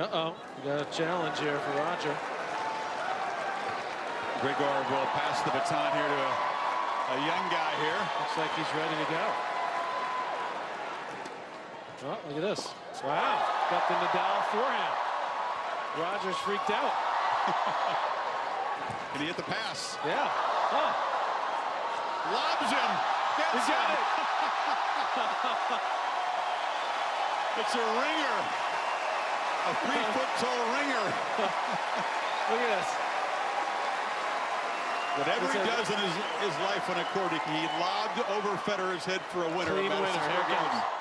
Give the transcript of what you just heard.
Uh-oh, we got a challenge here for Roger. Grigor will pass the baton here to a, a young guy here. Looks like he's ready to go. Oh, look at this. Wow, got the Nadal forehand. Rogers freaked out. Can he hit the pass? Yeah. Huh. Lobs him. He Gets got it. It's a ringer. A three-foot tall ringer. Look at this. Whatever he does in his, his life on a court, he, he lobbed over Federer's head for a winner. Clean winner. Here it comes.